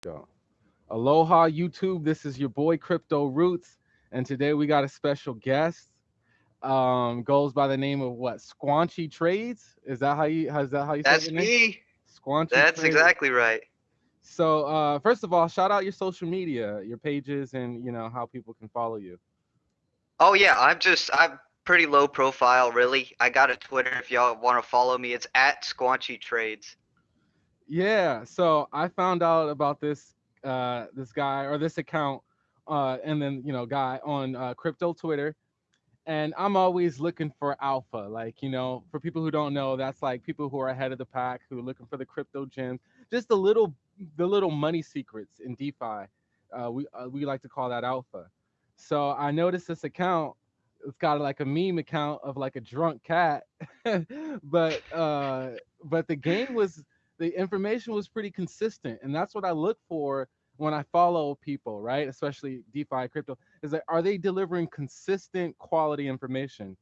Go. Aloha YouTube. This is your boy Crypto Roots, and today we got a special guest. Um, goes by the name of what? Squanchy Trades. Is that how you? How's that how you? That's say your name? me. Squanchy. That's Trades? exactly right. So, uh, first of all, shout out your social media, your pages, and you know how people can follow you. Oh yeah, I'm just I'm pretty low profile really. I got a Twitter if y'all want to follow me. It's at Squanchy Trades. Yeah. So I found out about this uh this guy or this account uh and then you know guy on uh crypto Twitter. And I'm always looking for alpha. Like, you know, for people who don't know, that's like people who are ahead of the pack who are looking for the crypto gems, just the little the little money secrets in DeFi. Uh we uh, we like to call that alpha. So I noticed this account it's got like a meme account of like a drunk cat but uh but the game was the information was pretty consistent and that's what i look for when i follow people right? Especially defi crypto is that are they delivering consistent quality information?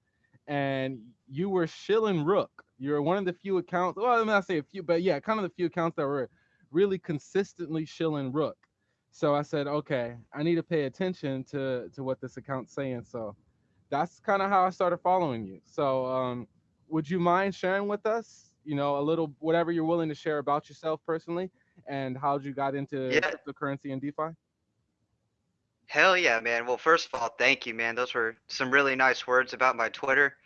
And you were shilling rook. You're one of the few accounts well i'm not say a few but yeah kind of the few accounts that were really consistently shilling rook. So i said okay i need to pay attention to to what this account's saying. So that's kind of how I started following you. So, um, would you mind sharing with us, you know, a little whatever you're willing to share about yourself personally and how you got into Yeah. cryptocurrency and DeFi? Hell yeah, man. Well, first of all, thank you, man. Those were some really nice words about my Twitter.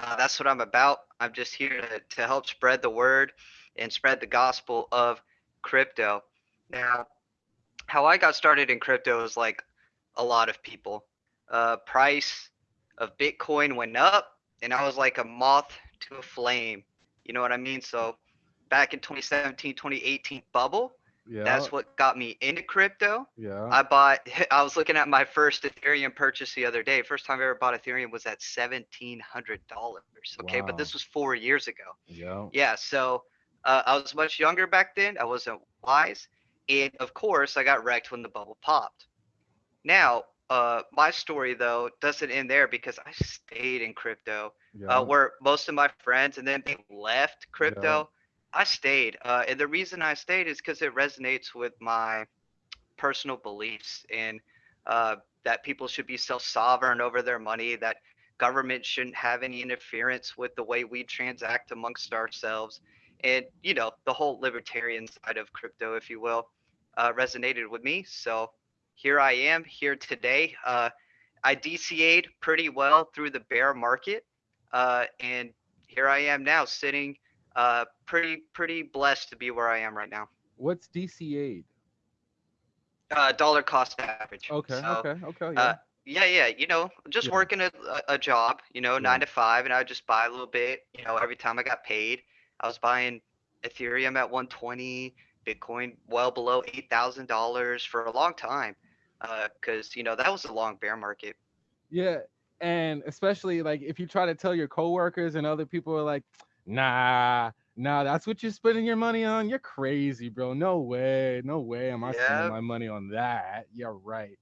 Uh, that's what I'm about. I'm just here to, to help spread the word and spread the gospel of crypto. Now, how I got started in crypto is like a lot of people. Uh, price of Bitcoin went up, and I was like a moth to a flame. You know what I mean? So back in 2017, 2018 bubble, Yeah. that's what got me into crypto. yeah. I bought. I was looking at my first Ethereum purchase the other day. First time I ever bought Ethereum was at seventeen hundred dollars. Okay, but this was four years ago. yeah. Yeah, so uh, I was much younger back then. I wasn't wise, and of course, I got wrecked when the bubble popped. Now, uh, my story though doesn't end there because I stayed in crypto. Yeah. Uh, where most of my friends and then they left crypto, I stayed. Uh, and the reason I stayed is because it resonates with my personal beliefs and uh, that people should be self-sovereign over their money, that government shouldn't have any interference with the way we transact amongst ourselves, and you know the whole libertarian side of crypto, if you will, uh, resonated with me. So here I am here today. Uh, I DCA'd pretty well through the bear market, uh, and here I am now, sitting uh, pretty pretty blessed to be where I am right now. What's DCA? Uh, dollar cost average. Okay. So, okay. Okay. Yeah. Uh, yeah, yeah. You know, just Yeah. working a, a job. You know, Yeah. nine to five, and I would just buy a little bit. You know, every time I got paid, I was buying Ethereum at 120, Bitcoin well below eight thousand dollars for a long time, because you know that was a long bear market. yeah. And especially like if you try to tell your coworkers and other people are like, nah, nah, that's what you're spending your money on. You're crazy, bro. No way. No way am I Yep. spending my money on that. You're right.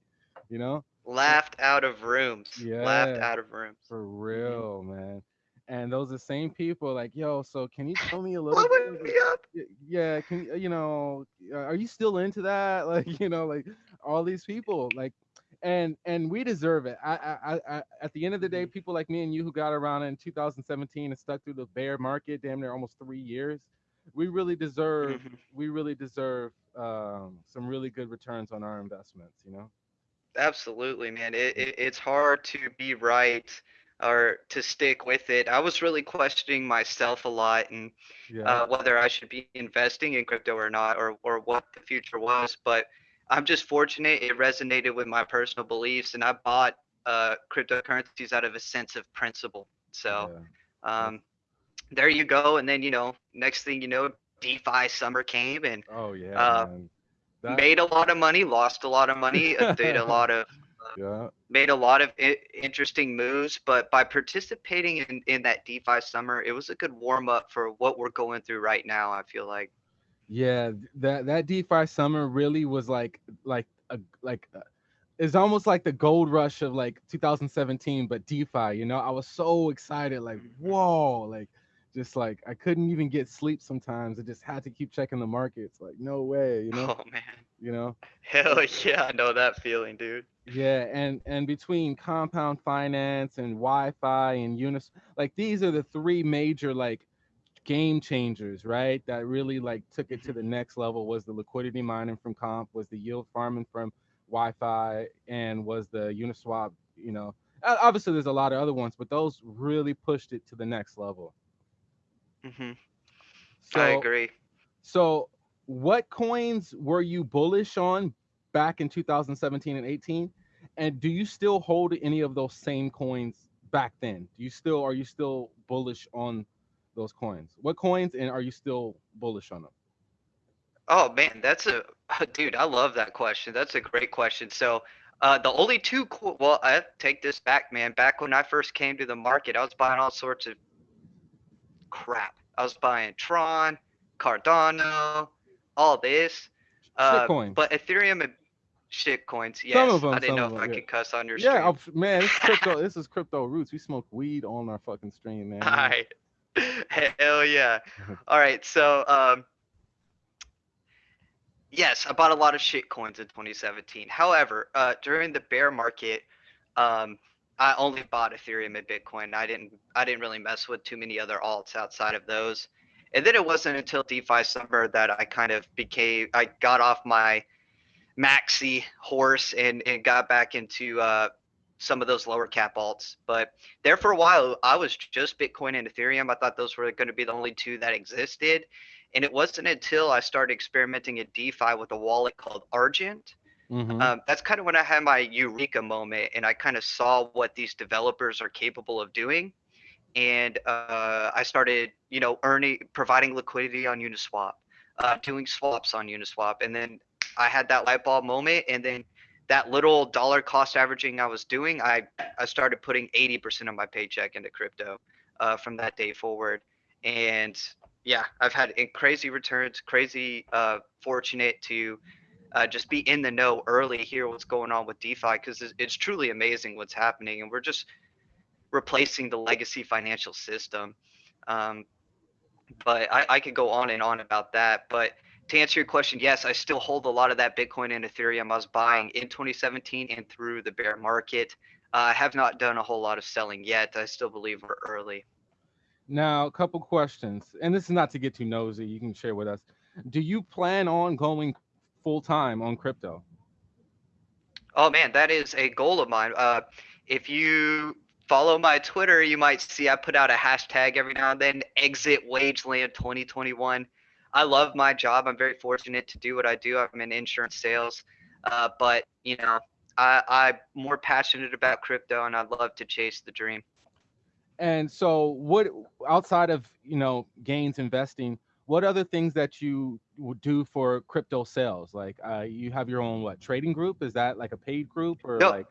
You know? Laughed out of rooms. Yeah. Laughed out of rooms. For Mm-hmm. real, man. And those are the same people like, yo, so can you tell me a little bit? me up. Yeah, can you, you know, uh, are you still into that? Like, you know, like all these people, like, and and we deserve it. I, I, I, at the end of the day, Mm-hmm. people like me and you who got around in 2017 and stuck through the bear market, damn near almost three years, we really deserve, Mhm. we really deserve um, some really good returns on our investments. You know? Absolutely, man. It, it it's hard to be right or to stick with it. I was really questioning myself a lot and Yeah. uh, whether I should be investing in crypto or not, or or what the future was. But I'm just fortunate it resonated with my personal beliefs, and I bought uh, cryptocurrencies out of a sense of principle. So yeah. um, there you go. And then you know, next thing you know, DeFi summer came and Oh yeah. uh. That- made a lot of money, lost a lot of money, uh, did a lot of yeah. made a lot of I- interesting moves, but by participating in, in that DeFi summer, it was a good warm up for what we're going through right now. I feel like. Yeah, that that DeFi summer really was like like a like uh, it's almost like the gold rush of like 2017, but DeFi. You know, I was so excited, like Mhm. whoa, like just like I couldn't even get sleep sometimes. I just had to keep checking the markets. Like no way, you know, Oh man. you know. Hell yeah, I know that feeling, dude. Yeah, and and between compound finance and YFI and Unis, like these are the three major like game changers, right? That really like took it to the next level. Was the liquidity mining from Comp, was the yield farming from YFI, and was the Uniswap. You know, obviously there's a lot of other ones, but those really pushed it to the next level. Mm-hmm. So I agree. So, what coins were you bullish on back in 2017 and 18? And do you still hold any of those same coins back then? Do you still are you still bullish on those coins? What coins and are you still bullish on them? Oh man, that's a dude. I love that question. That's a great question. So, uh, the only two, co- well, I take this back, man. Back when I first came to the market, I was buying all sorts of crap. I was buying Tron, Cardano, all this. Uh, but Ethereum and shit coins. Yes, Some of 'em, I didn't know if if 'em, I yeah. could cuss on your stream. Yeah, man, this is crypto. this is crypto roots. We smoke weed on our fucking stream, man. All right. Hell yeah. All right. So, um, yes, I bought a lot of shit coins in 2017. However, uh, during the bear market, um, I only bought Ethereum and Bitcoin. I didn't, I didn't really mess with too many other alts outside of those. And then it wasn't until DeFi summer that I kind of became, I got off my maxi horse and, and got back into uh, some of those lower cap alts. But there for a while, I was just Bitcoin and Ethereum. I thought those were going to be the only two that existed. And it wasn't until I started experimenting in DeFi with a wallet called Argent. Mhm. Um, that's kind of when I had my eureka moment and I kind of saw what these developers are capable of doing. And uh, I started, you know, earning, providing liquidity on Uniswap, uh, doing swaps on Uniswap. And then I had that light bulb moment. And then that little dollar cost averaging I was doing, I, I started putting 80% of my paycheck into crypto uh, from that day forward. And yeah, I've had crazy returns, crazy uh, fortunate to uh, just be in the know early, hear what's going on with DeFi because it's, it's truly amazing what's happening, and we're just replacing the legacy financial system. Um, but I, I could go on and on about that. But to answer your question, yes, I still hold a lot of that Bitcoin and Ethereum I was buying in 2017 and through the bear market. Uh, I have not done a whole lot of selling yet. I still believe we're early. Now, a couple questions, and this is not to get too nosy. You can share with us. Do you plan on going full time on crypto? Oh man, that is a goal of mine. Uh, if you follow my Twitter, you might see I put out a hashtag every now and then, exit wageland 2021. I love my job. I'm very fortunate to do what I do. I'm in insurance sales. Uh, but you know, I, I'm more passionate about crypto and I'd love to chase the dream. And so, what outside of you know gains investing, what other things that you would do for crypto sales? Like, uh, you have your own what trading group? Is that like a paid group or No. like?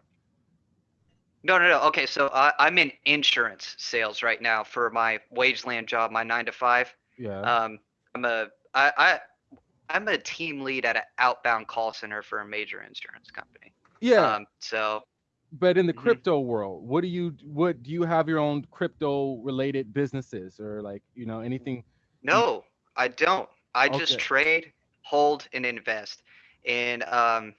No, no, no. Okay, so I, I'm in insurance sales right now for my wageland job, my nine to five. Yeah. Um, I'm a I, I I'm a team lead at an outbound call center for a major insurance company. yeah. Um, so but in the mhm. crypto world, what do you what do you have your own crypto related businesses or like you know anything? no, I don't. I just trade, hold, and invest, and um,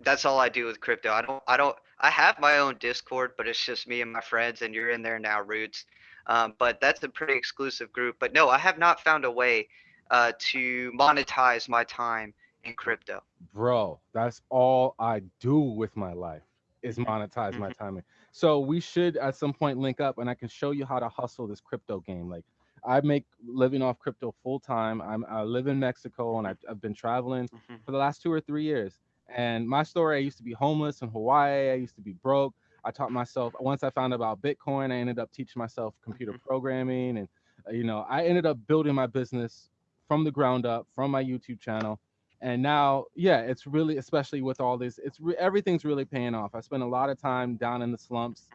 that's all I do with crypto. I don't. I don't. I have my own Discord, but it's just me and my friends, and you're in there now, Roots. Um, but that's a pretty exclusive group. But no, I have not found a way uh, to monetize my time in crypto. Bro, that's all I do with my life is monetize my time. So we should at some point link up and I can show you how to hustle this crypto game. Like I make living off crypto full time. I'm I live in Mexico and I've, I've been traveling Mhm. for the last two or three years. And my story, I used to be homeless in Hawaii. I used to be broke. I taught myself once I found out about Bitcoin, I ended up teaching myself computer Mhm. programming and uh, you know, I ended up building my business from the ground up from my YouTube channel. And now, yeah, it's really, especially with all this, it's re- everything's really paying off. I spent a lot of time down in the slumps.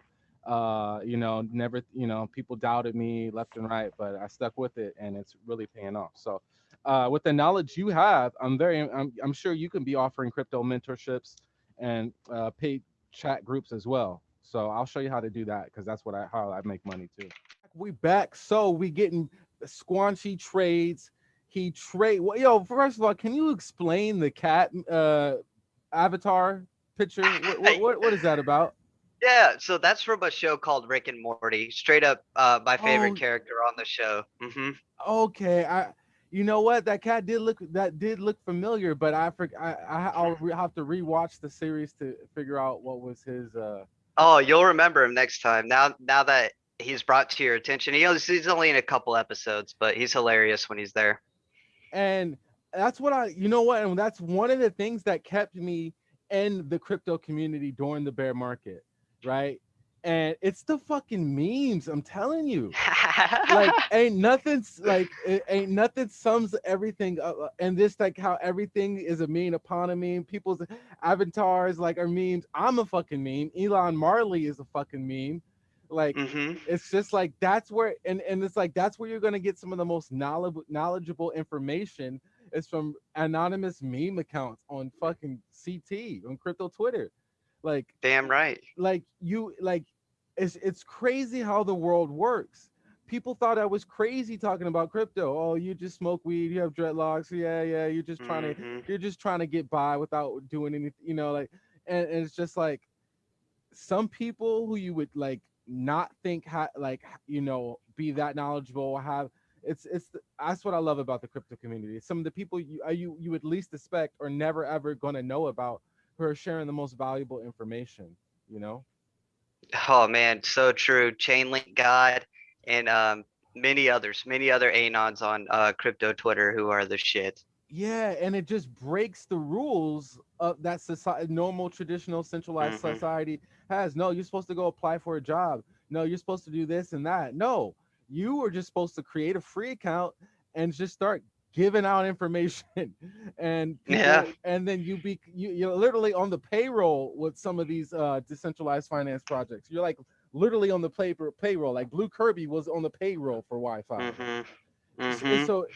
Uh, you know, never, you know, people doubted me left and right, but I stuck with it, and it's really paying off. So, uh, with the knowledge you have, I'm very, I'm, I'm sure you can be offering crypto mentorships and uh, paid chat groups as well. So I'll show you how to do that because that's what I how I make money too. we back. So we getting squanchy trades. He trade. Well, yo, first of all, can you explain the cat uh avatar picture? What, what, what, what is that about? Yeah, so that's from a show called Rick and Morty. Straight up, uh, my favorite Oh. character on the show. hmm Okay, I. You know what? That cat did look that did look familiar, but I for, I, I I'll re- have to rewatch the series to figure out what was his. uh Oh, you'll remember him next time. Now, now that he's brought to your attention, he he's only in a couple episodes, but he's hilarious when he's there. and that's what I, you know what, and that's one of the things that kept me in the crypto community during the bear market, right? And it's the fucking memes. I'm telling you, like ain't nothing like ain't nothing sums everything up. uh, And this like how everything is a meme upon a meme. People's avatars like are memes. I'm a fucking meme. Elon Marley is a fucking meme. Like hmm it's just like that's where and and it's like that's where you're gonna get some of the most knowledgeable knowledgeable information is from anonymous meme accounts on fucking CT on crypto Twitter. Like Damn right. like you like it's it's crazy how the world works. People thought I was crazy talking about crypto. Oh, you just smoke weed, you have dreadlocks. Yeah, yeah, you're just trying to Mhm. you're just trying to get by without doing anything, you know, like and, and it's just like some people who you would like not think ha- like you know be that knowledgeable have it's it's that's what I love about the crypto community. Some of the people you uh, you you would least expect or never ever going to know about who are sharing the most valuable information, you know? Oh man, so true. Chainlink God and um, many others, many other anons on uh, crypto Twitter who are the shit. Yeah, and it just breaks the rules of that society normal traditional centralized Mhm. society has. No, you're supposed to go apply for a job. No, you're supposed to do this and that. No, you were just supposed to create a free account and just start giving out information and Yeah. and then you be you, you're literally on the payroll with some of these uh decentralized finance projects you're like literally on the paper payroll like blue kirby was on the payroll for YFI hmm S- hmm and so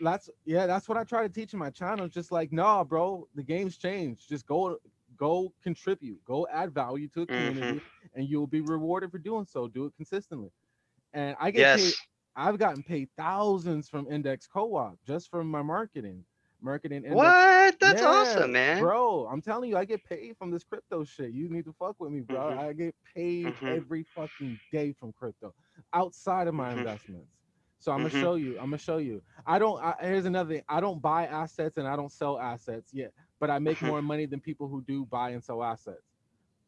that's yeah, that's what I try to teach in my channel. Just like, nah, bro, the game's changed. Just go go contribute, go add value to a community, and you'll be rewarded for doing so. Do it consistently. And I get paid, Yes. I've gotten paid thousands from Index Co-op just from my marketing. Marketing index. What? That's Yeah, awesome, man. Bro, I'm telling you, I get paid from this crypto shit. You need to fuck with me, bro. Mhm. I get paid Mhm. every fucking day from crypto outside of my Mhm. investments. So I'm gonna show you. I'm gonna show you. I don't. I, here's another thing. I don't buy assets and I don't sell assets yet, but I make Mhm. more money than people who do buy and sell assets.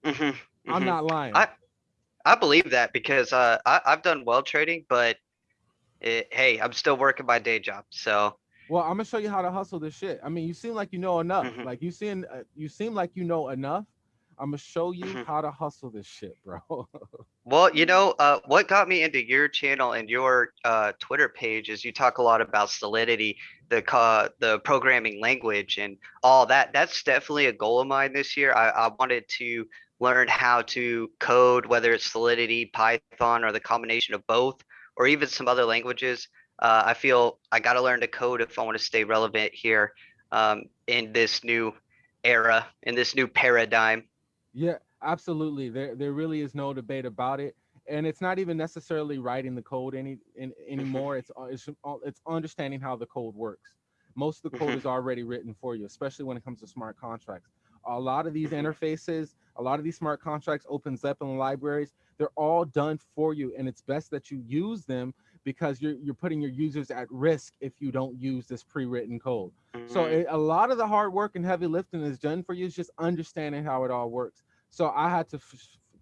hmm I'm not lying. I- I believe that because uh, I, I've done well trading, but it, hey, I'm still working my day job. So Well, I'm gonna show you how to hustle this shit. I mean, you seem like you know enough. Mhm. Like you seem, uh, you seem like you know enough. I'm gonna show you Mhm. how to hustle this shit, bro. Well, you know, uh, what got me into your channel and your uh, Twitter page is you talk a lot about Solidity, the the programming language, and all that. That's definitely a goal of mine this year. I, I wanted to learn how to code, whether it's Solidity, Python, or the combination of both, or even some other languages. Uh, I feel I got to learn to code if I want to stay relevant here um, in this new era, in this new paradigm. Yeah, absolutely. There there really is no debate about it. And it's not even necessarily writing the code any in, anymore. It's uh, it's uh, it's understanding how the code works. Most of the code Mhm. is already written for you, especially when it comes to smart contracts. A lot of these Mhm. interfaces, a lot of these smart contracts, OpenZeppelin libraries, they're all done for you, and it's best that you use them because you're you're putting your users at risk if you don't use this pre-written code. So Mhm. it, a lot of the hard work and heavy lifting is done for you. It's just understanding how it all works. So I had to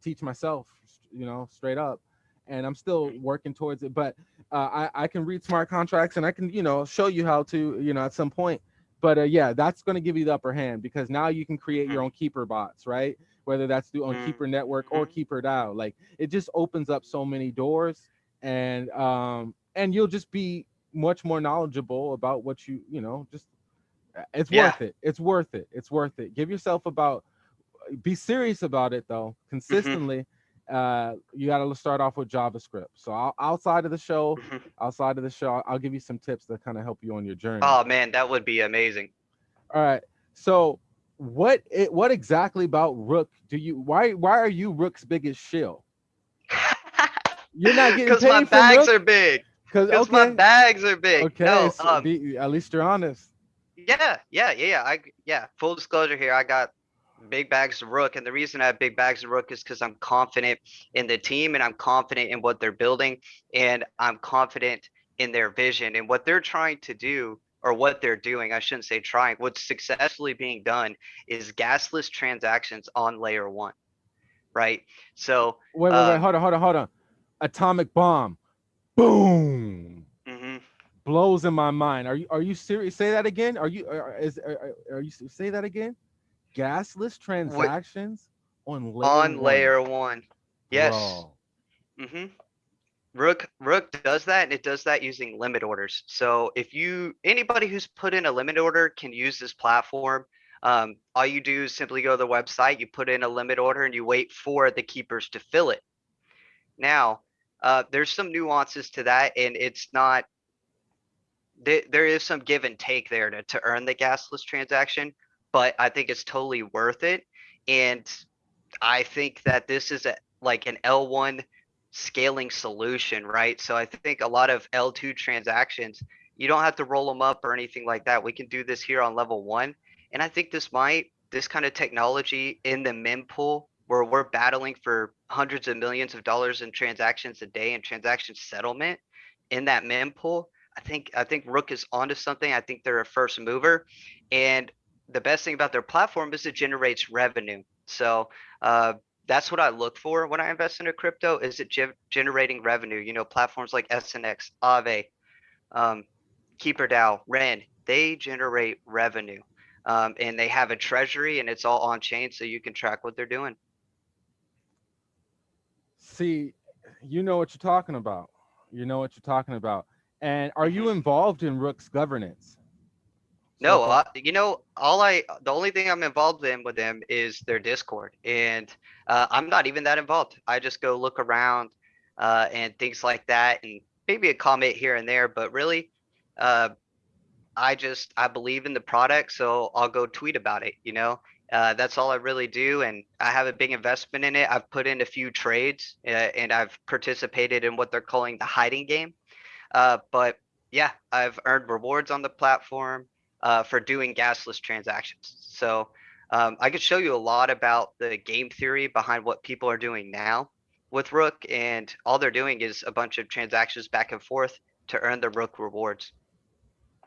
teach myself, you know, straight up, and I'm still working towards it. But uh, I I can read smart contracts and I can you know show you how to you know at some point. But uh, yeah, that's going to give you the upper hand because now you can create your own keeper bots, right? Whether that's through on Mm, Keeper Network or mhm. Keeper DAO, like it just opens up so many doors, and um and you'll just be much more knowledgeable about what you you know just uh, it's Yeah. worth it. It's worth it. It's worth it. Give yourself about be serious about it though. Consistently. Uh you got to start off with JavaScript. So I'll, outside of the show, Mhm. outside of the show, I'll give you some tips that kind of help you on your journey. Oh man, that would be amazing. All right. So what it, what exactly about Rook do you why why are you Rook's biggest shill? You're not getting Because my bags Rook? are big. Cause Because my bags are big. okay, No, so um, be, at least you're honest. Yeah, yeah, yeah, yeah. I yeah, full disclosure here, I got big bags of Rook, and the reason I have big bags of Rook is because I'm confident in the team and I'm confident in what they're building, and I'm confident in their vision and what they're trying to do or what they're doing. I shouldn't say trying. What's successfully being done is gasless transactions on layer one, right? So, Wait, wait, wait. um, Hold on, hold on, hold on. Atomic bomb. Boom. mhm. Blows in my mind. Are you are you serious? Say that again. Are you are, is are, are you say that again? Gasless transactions on layer on one. layer one. Yes. Mm-hmm. Rook Rook does that, and it does that using limit orders. So if you anybody who's put in a limit order can use this platform. Um, all you do is simply go to the website, you put in a limit order, and you wait for the keepers to fill it. Now, uh, there's some nuances to that, and it's not. There, there is some give and take there to, to earn the gasless transaction, but I think it's totally worth it. And I think that this is a like an L1 scaling solution, right? So I think a lot of L2 transactions, you don't have to roll them up or anything like that. We can do this here on level one. And I think this might, this kind of technology in the mempool where we're battling for hundreds of millions of dollars in transactions a day and transaction settlement in that mempool. I think I think Rook is onto something. I think they're a first mover. And the best thing about their platform is it generates revenue. So uh, that's what I look for when I invest in a crypto. Is it ge- generating revenue? You know, platforms like SNX, Aave, um, KeeperDAO, Ren, they generate revenue, um, and they have a treasury, and it's all on chain, so you can track what they're doing. See, you know what you're talking about. You know what you're talking about. And are you involved in Rook's governance? No, uh, you know, all I the only thing I'm involved in with them is their Discord, and uh, I'm not even that involved. I just go look around uh, and things like that, and maybe a comment here and there. But really, uh, I just I believe in the product, so I'll go tweet about it. You know, uh, that's all I really do, and I have a big investment in it. I've put in a few trades, uh, and I've participated in what they're calling the hiding game. Uh, but yeah, I've earned rewards on the platform uh, for doing gasless transactions. So um, I could show you a lot about the game theory behind what people are doing now with Rook, and all they're doing is a bunch of transactions back and forth to earn the Rook rewards.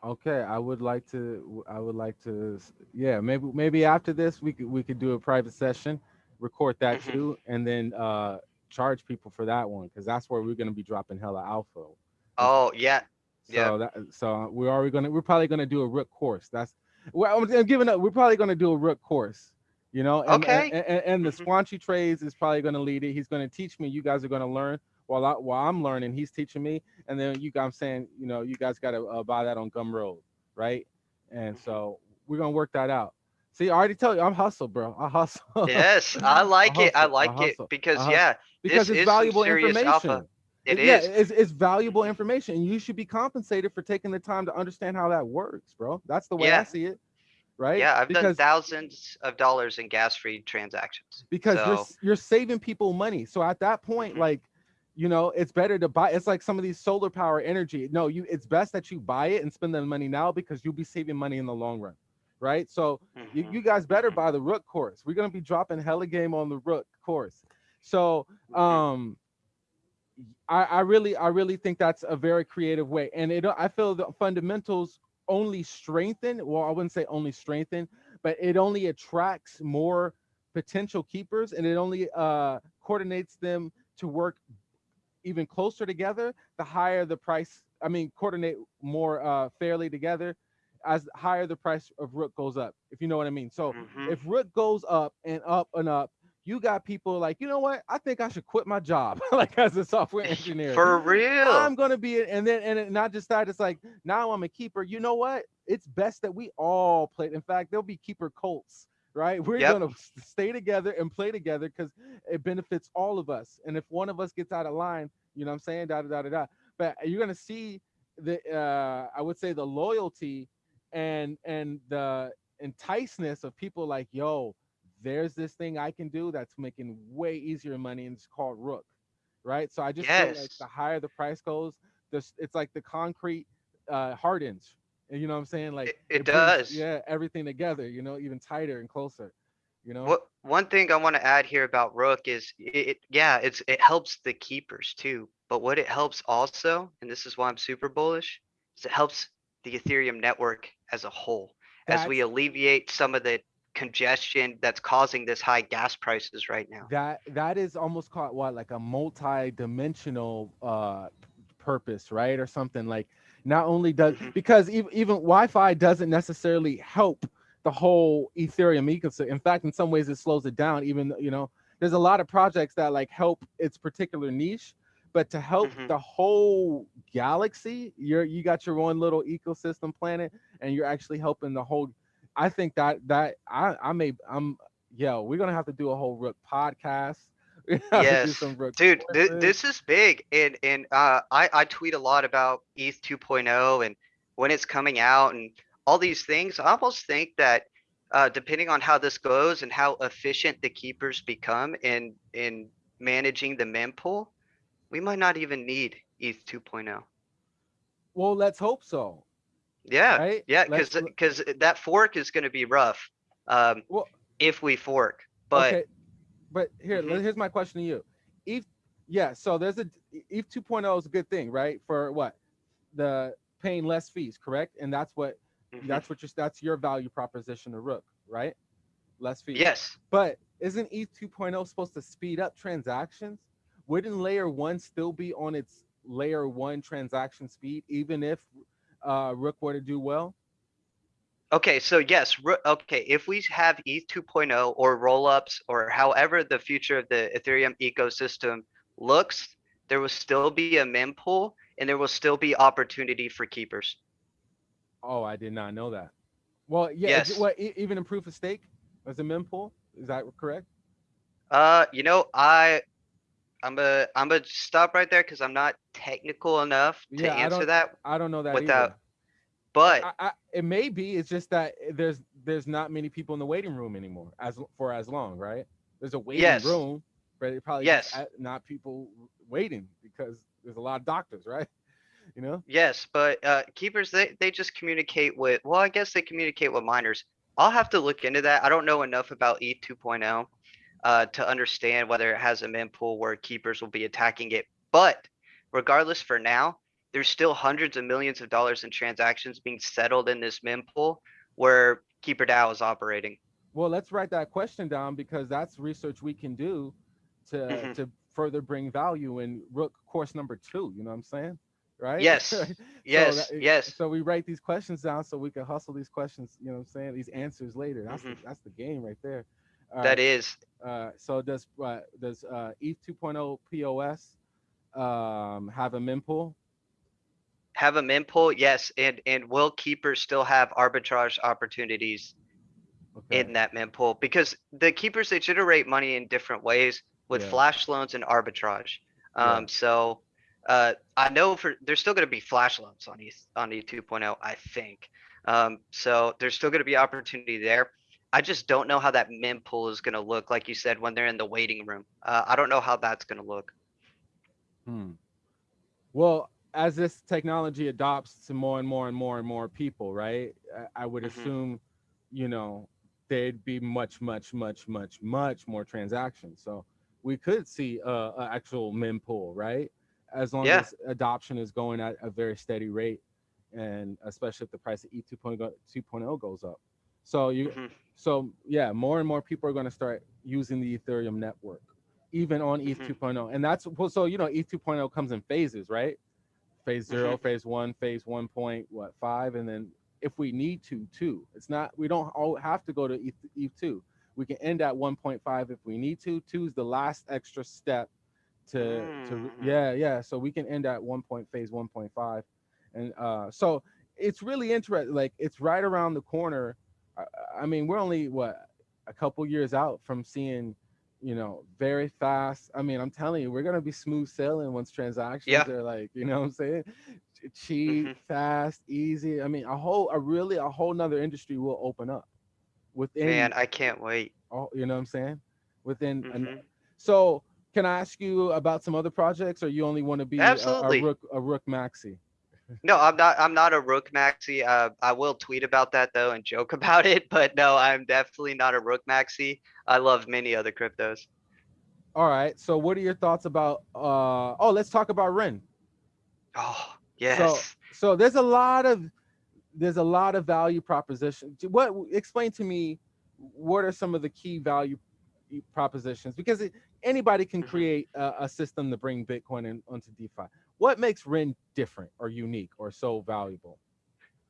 Okay, I would like to. I would like to. Yeah, maybe maybe after this we could we could do a private session, record that Mhm. too, and then uh charge people for that one because that's where we're gonna be dropping hella alpha. Oh yeah, So Yeah. that so we're already gonna we're probably gonna do a rook course. That's well I'm, I'm giving up. We're probably gonna do a rook course. You know, and, Okay. And, and, and the Mhm. Squanchy trades is probably gonna lead it. He's gonna teach me. You guys are gonna learn while I while I'm learning. He's teaching me, and then you I'm saying you know you guys gotta uh, buy that on Gumroad, right? And Mhm. so we're gonna work that out. See, I already told you I'm hustle, bro. I hustle. yes, I like it. I hustle, I like it because yeah, because this it's is valuable information. alpha. It yeah, is. it's, it's valuable information. and You should be compensated for taking the time to understand how that works, bro. That's the way I see it, right? Yeah, I've done because thousands of dollars in gas-free transactions. because you're you're saving people money. So at that point, Mhm. like, you know, it's better to buy. It's like some of these solar power energy. No, you. It's best that you buy it and spend the money now because you'll be saving money in the long run, right? So you, mhm, you guys better mhm, buy the Rook course. We're gonna be dropping hella game on the Rook course. So mhm. um I, I really I really think that's a very creative way. And it I feel the fundamentals only strengthen, well, I wouldn't say only strengthen, but it only attracts more potential keepers and it only uh coordinates them to work even closer together the higher the price i mean coordinate more uh fairly together as higher the price of rook goes up if you know what i mean so Mhm. if rook goes up and up and up you got people like you know what? I think i should quit my job. Like as a software engineer For real. i'm gonna be it and then and not just that it's like now i'm a keeper. You know what? It's best that we all play in fact there'll be keeper cults right? We're Yep. gonna stay together and play together because it benefits all of us. And if one of us gets out of line you know what i'm saying? Da da da da da. But you're gonna see the uh i would say the loyalty and and the enticeness of people like yo there's this thing i can do that's making way easier money and it's called rook right? So I just feel like the higher the price goes, this it's like the concrete uh hardens. And you know what I'm saying? Like It, it brings does. yeah, everything together, you know, even tighter and closer, you know? What one thing I want to add here about Rook is it, it yeah, it's it helps the keepers too. But what it helps also, and this is why I'm super bullish, is it helps the Ethereum network as a whole. As we alleviate some of the congestion that's causing this high gas prices right now. that that is almost called what like a multi-dimensional uh purpose right or something like not only does Mhm. because even, even YFI doesn't necessarily help the whole ethereum ecosystem in fact in some ways it slows it down even you know there's a lot of projects that like help its particular niche but to help Mhm. the whole galaxy you're you got your own little ecosystem planet and you're actually helping the whole i think that that i i may i'm yo we're gonna have to do a whole rook podcast we have to do Yes, dude, courses. this is big and, and, uh, I, I tweet a lot about ETH 2.0 and when it's coming out and all these things. I almost think that, uh, depending on how this goes and how efficient the keepers become in, in managing the mempool, we might not even need ETH 2.0. well let's hope so Yeah, right? yeah, let's cause, cause that fork is gonna be rough, um, well if we fork, but okay but here Mhm. here's my question to you. Eth yeah so there's a eth 2.0 is a good thing right for what? The paying less fees correct? And that's what mhm. that's what your that's your value proposition to rook right? Less fees. Yes, But isn't ETH 2.0 supposed to speed up transactions? Wouldn't layer one still be on its layer one transaction speed, even if uh, Rook were to do well? Okay, so yes, okay, if we have E ETH 2.0 or rollups or however the future of the Ethereum ecosystem looks, there will still be a mempool and there will still be opportunity for keepers. Oh, I did not know that. Well, yeah, Yes. what e- even in proof of stake as a mempool, is that correct? Uh, you know, I, I'm a, I'm a stop right there because I'm not technical enough to Yeah, I answer don't- that, I don't know that Without- either. but I, I, it may be. It's just that there's there's not many people in the waiting room anymore as for as long, right? There's a waiting Yes. room, but it probably just Yes. a- not people waiting because there's a lot of doctors, right? You know. Yes, but uh, keepers they they just communicate with. Well, I guess they communicate with miners. I'll have to look into that. I don't know enough about E 2.0 uh, to understand whether it has a mempool where keepers will be attacking it. But regardless, for now, there's still hundreds of millions of dollars in transactions being settled in this mempool where Keeper DAO is operating. Well, let's write that question down because that's research we can do to Mhm. to further bring value in Rook course number two. You know what I'm saying? Right? Yes, So Yes, that- yes. So we write these questions down so we can hustle these questions. You know what I'm saying? These answers later. That's Mhm. the, that's the game right there. All That is Uh, so does uh, does uh, ETH 2.0 POS um, have a mempool? have a mempool, yes, and and will keepers still have arbitrage opportunities Okay. in that mempool because the keepers they generate money in different ways with Yeah. flash loans and arbitrage. Yeah. Um, so uh, I know for there's still going to be flash loans on E on E 2.0, I think. Um, so there's still going to be opportunity there. I just don't know how that mempool is going to look, like you said, when they're in the waiting room. Uh, I don't know how that's going to look. Hmm. Well, as this technology adopts to more and more and more and more people, right? I, I would Mhm. assume, you know, there'd be much, much, much, much, much more transactions. So we could see a, a actual mempool, right? As long Yeah. as adoption is going at a very steady rate, and especially if the price of E 2.0 2.0 goes up. So you, Mhm. so yeah, more and more people are going to start using the Ethereum network, even on ETH Mhm. 2.0. And that's well, so you know, ETH 2.0 comes in phases, right? Phase 0 Mhm. phase one, phase one point what five, and then if we need to, two. It's not we don't all have to go to ETH, ETH two. We can end at 1.5 if we need to. Two is the last extra step to to Mhm. yeah yeah. So we can end at one point phase 1.5, and uh, so it's really interesting. Like it's right around the corner. I, I mean, we're only what a couple years out from seeing, you know, very fast. I mean, I'm telling you, we're gonna be smooth sailing once transactions Yeah. are like, you know what I'm saying? Ch- Cheap, Mhm. fast, easy. I mean, a whole, a really, a whole nother industry will open up within, Man, I can't wait. all, you know what I'm saying? Within, an- Mhm. so can I ask you about some other projects, or you only want to be a, a rook a rook maxi? No, I'm not. I'm not a rook maxi. Uh, I will tweet about that though and joke about it. But no, I'm definitely not a rook maxi. I love many other cryptos. All right. So what are your thoughts about? uh Oh, let's talk about Ren. Oh yes. So so there's a lot of there's a lot of value proposition. What explain to me what are some of the key value propositions? Because it, anybody can Mhm. create a, a system to bring Bitcoin in, onto DeFi. What makes Ren different or unique or so valuable?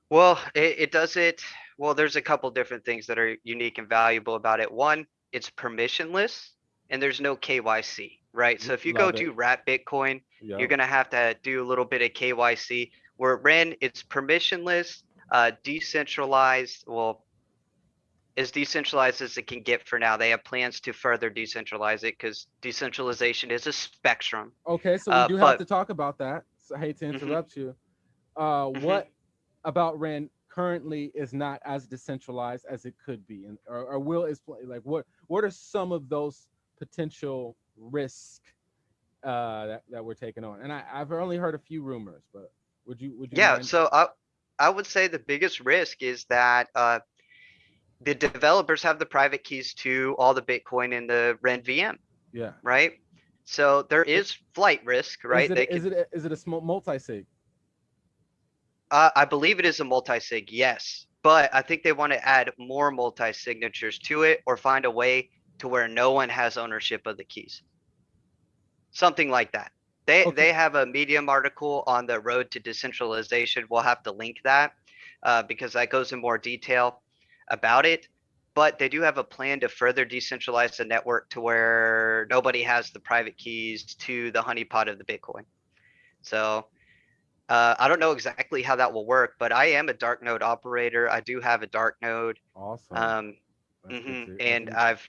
Well, it, it does it. Well, there's a couple different things that are unique and valuable about it. One, it's permissionless and there's no KYC, right? So if you go Love it. to Wrap Bitcoin, Yeah. you're gonna have to do a little bit of KYC. Where Ren, it's permissionless, uh, decentralized. Well, as decentralized as it can get for now. They have plans to further decentralize it because decentralization is a spectrum. Okay, so we Uh, do have but- to talk about that. So I hate to Mhm. interrupt you. Uh, Mhm. what about Ren currently is not as decentralized as it could be, and or, or will is like what what are some of those potential risks uh, that that we're taking on? And I, I've only heard a few rumors, but would you would you? Yeah, mind- so I I would say the biggest risk is that uh, the developers have the private keys to all the Bitcoin in the RenVM, yeah. right? So there is flight risk, right? Is They it, is it a- it a small multi sig? uh, I believe it is a multi-sig, yes, but I think they want to add more multi-signatures to it or find a way to where no one has ownership of the keys. Something like that. They Okay. they have a Medium article on the road to decentralization. We'll have to link that uh, because that goes in more detail about it. But they do have a plan to further decentralize the network to where nobody has the private keys to the honeypot of the Bitcoin. So uh, I don't know exactly how that will work, but I am a dark node operator. I do have a dark node. Awesome. Um, good mhm, and I've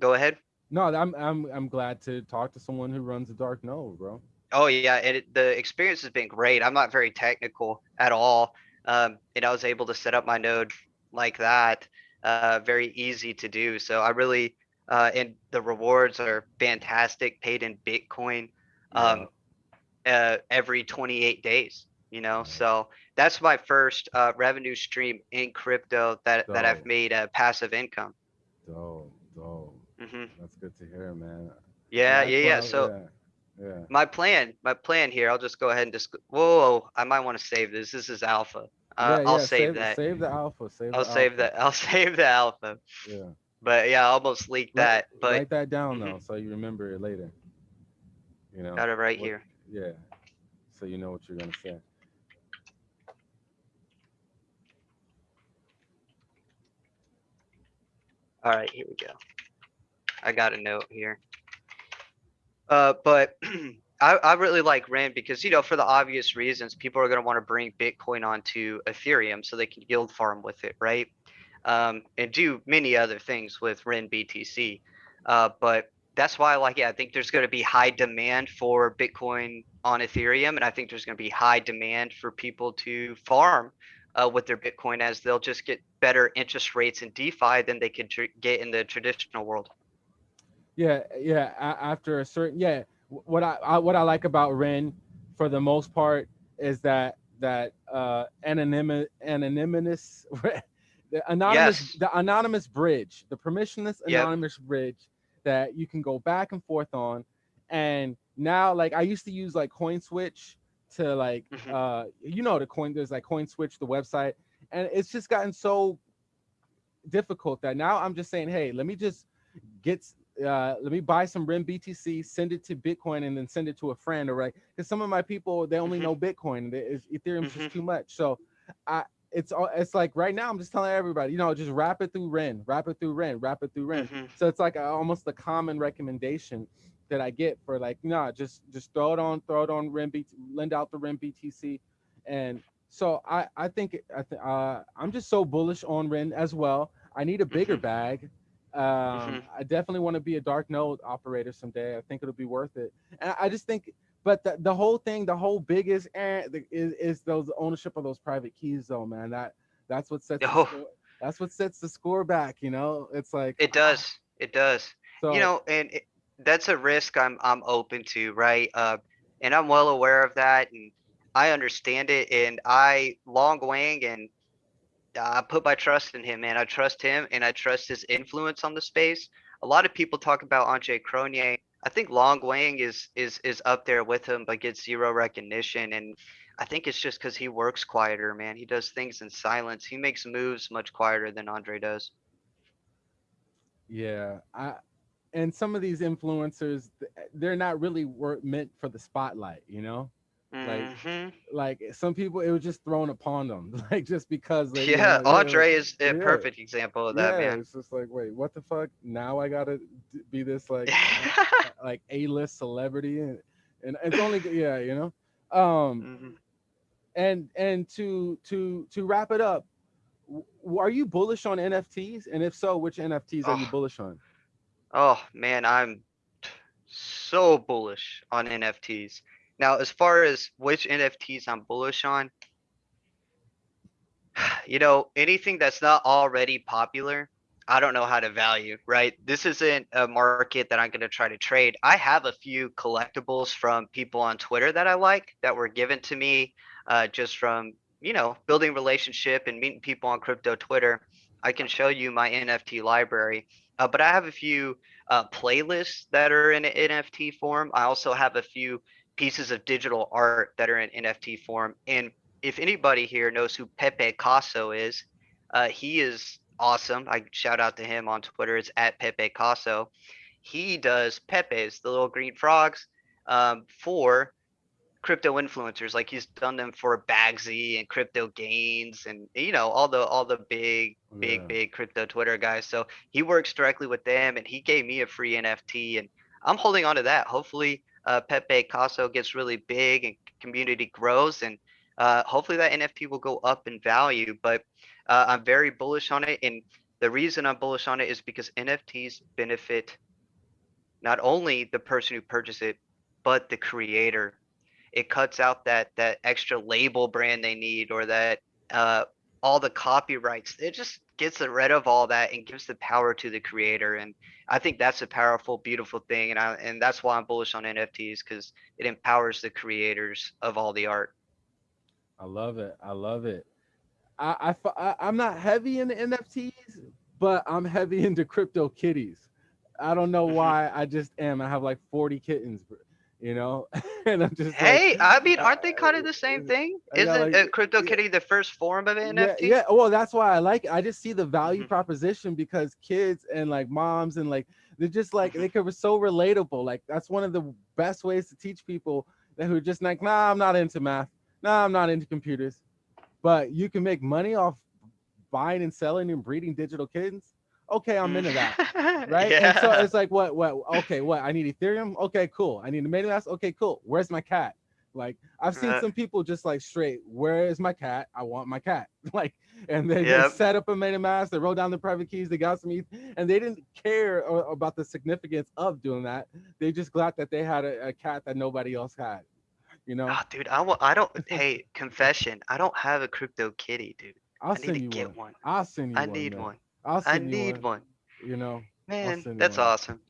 go ahead. no, I'm I'm I'm glad to talk to someone who runs a dark node, bro. Oh yeah, and it, the experience has been great. I'm not very technical at all, um, and I was able to set up my node like that, uh, very easy to do. So I really, uh, and the rewards are fantastic, paid in Bitcoin, um, uh, every 28 days. You know, so that's my first uh, revenue stream in crypto that that I've made a passive income. Dope, dope. hmm That's good to hear, man. Yeah, yeah, yeah. So. yeah, yeah. my plan my plan here i'll just go ahead and just whoa i might want to save this this is alpha uh, yeah, i'll yeah, save, that Save the alpha. Save i'll the save alpha. that i'll save the alpha Yeah. but yeah i almost leaked Write- that but write that down though, so you remember it later. You know. got it right what- here Yeah. So you know what you're gonna say. all right here we go i got a note here uh but I, I really like Ren because you know for the obvious reasons people are going to want to bring Bitcoin onto Ethereum so they can yield farm with it, right? Um, and do many other things with Ren BTC. Uh, but that's why like it. I think there's going to be high demand for Bitcoin on Ethereum, and I think there's going to be high demand for people to farm uh, with their Bitcoin as they'll just get better interest rates in DeFi than they could tr- get in the traditional world. Yeah, yeah. a- After a certain, yeah. Wh- What I, I what I like about Ren, for the most part, is that that uh anonymous anonymous the anonymous Yes. the anonymous bridge, the permissionless Yep. anonymous bridge that you can go back and forth on. And now, like I used to use like CoinSwitch to like Mhm. uh you know the coin there's like CoinSwitch the website, and it's just gotten so difficult that now I'm just saying, hey, let me just get uh let me buy some Ren BTC, send it to Bitcoin, and then send it to a friend, or right? Because some of my people they only Mhm. know Bitcoin, they- it's, Ethereum's Mhm. just too much. So I it's all it's like right now I'm just telling everybody, you know, just wrap it through Ren, wrap it through Ren, wrap it through Ren. Mhm. So it's like a, almost the common recommendation that I get for like, nah, just just throw it on, throw it on REM BT, lend out the Ren BTC, and so I I think I th- uh, I'm just so bullish on Ren as well. I need a bigger Mhm. bag. Um, Mhm. I definitely want to be a dark node operator someday. I think it'll be worth it. And I just think, but the, the whole thing, the whole biggest eh, the, is is those ownership of those private keys, though, man. That that's what sets the Oh. score, that's what sets the score back. You know, it's like It does. It does. So you know, and it, that's a risk I'm I'm open to, right? Uh, and I'm well aware of that, and I understand it. And I Loong Wang and Uh, I put my trust in him, man. I trust him, and I trust his influence on the space. A lot of people talk about Andre Cronje. I think Loong Wang is is is up there with him, but gets zero recognition. And I think it's just because he works quieter, man. He does things in silence. He makes moves much quieter than Andre does. Yeah, I and some of these influencers, they're not really meant for the spotlight, you know. Like, hmm like some people, it was just thrown upon them, like just because you Yeah, know, yeah, Andre is a yeah, perfect example of that, yeah. man. It's just like, wait, what the fuck? Now I gotta be this like, like A-list celebrity, and and it's only, yeah, you know. Um, Mhm. and and to to to wrap it up, are you bullish on NFTs? And if so, which NFTs are you Oh, bullish on? oh man, I'm so bullish on NFTs. Now, as far as which NFTs I'm bullish on, you know, anything that's not already popular, I don't know how to value, right? This isn't a market that I'm going to try to trade. I have a few collectibles from people on Twitter that I like that were given to me uh, just from, you know, building relationship and meeting people on crypto Twitter. I can show you my NFT library. Uh, but I have a few uh, playlists that are in NFT form. I also have a few pieces of digital art that are in NFT form. And if anybody here knows who Pepe Casso is, uh, he is awesome. I shout out to him on Twitter. It's at Pepe Casso. He does Pepe's, the little green frogs, um, for crypto influencers. Like he's done them for Bagsy and Crypto Gains and you know all the all the big big Yeah. big crypto Twitter guys. So he works directly with them, and he gave me a free NFT, and I'm holding on to that. Hopefully, uh, Pepe Casso gets really big and community grows, and uh, hopefully that NFT will go up in value. But uh, I'm very bullish on it, and the reason I'm bullish on it is because NFTs benefit not only the person who purchased it, but the creator. It cuts out that that extra label brand they need or that uh, all the copyrights. It just gets rid of all that and gives the power to the creator. And I think that's a powerful, beautiful thing. And I and that's why I'm bullish on NFTs because it empowers the creators of all the art. I love it. I love it. I, I, I am not heavy in the NFTs, but I'm heavy into crypto kitties. I don't know Mhm. why. I just am. I have like 40 kittens, you know, and I'm just Hey, like, I mean, aren't they kind of the same thing? Isn't like uh, yeah, the first form of an yeah, NFT? yeah. Well, that's why I like it. I just see the value Mhm, proposition because kids and like moms and like they're just like mhm. they could be so relatable. Like that's one of the best ways to teach people that who are just like, nah, I'm not into math. Nah, I'm not into computers. But you can make money off buying and selling and breeding digital kittens. Okay, I'm Mm. into that. Right. And so it's like, what, what, okay, what? I need Ethereum. Okay, cool. I need a MetaMask. Okay, cool. Where's my cat? Like, I've seen Uh, some people just like straight, where is my cat? I want my cat. Like, and they, they Yep. set up a MetaMask, they wrote down the private keys, they got some ETH, and they didn't care about the significance of doing that. They just glad that they had a, a cat that nobody else had, you know? Oh, dude, I want. I don't. Hey, confession. I don't have a crypto kitty, dude. I'll I need to get one. one. I'll send you I one, need man. one. I'll I need one, one. you know? Man, that's awesome.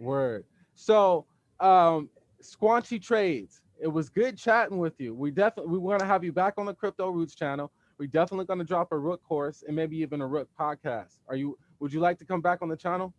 Word. So, um, Squanchy Trades. It was good chatting with you. We definitely we want to have you back on the Crypto Roots channel. We're definitely going to drop a Rook course and maybe even a Rook podcast. Are you? Would you like to come back on the channel?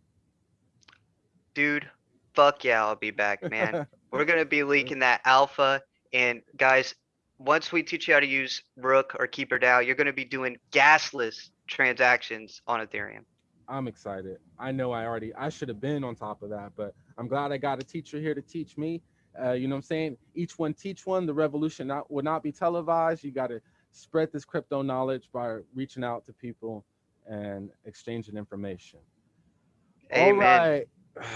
Dude, fuck yeah, I'll be back, man. We're gonna be leaking that alpha, and guys, once we teach you how to use Rook or KeeperDAO, you're gonna be doing gasless transactions on Ethereum. I'm excited. I know I already I should have been on top of that, but I'm glad I got a teacher here to teach me. Uh, you know what I'm saying? Each one teach one. The revolution not will not be televised. You got to spread this crypto knowledge by reaching out to people and exchanging information. All Amen. right.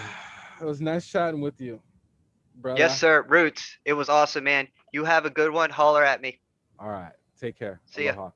It was nice chatting with you, brother. Yes, sir. Roots. It was awesome, man. You have a good one. Holler at me. All right. Take care. See ya. Aloha.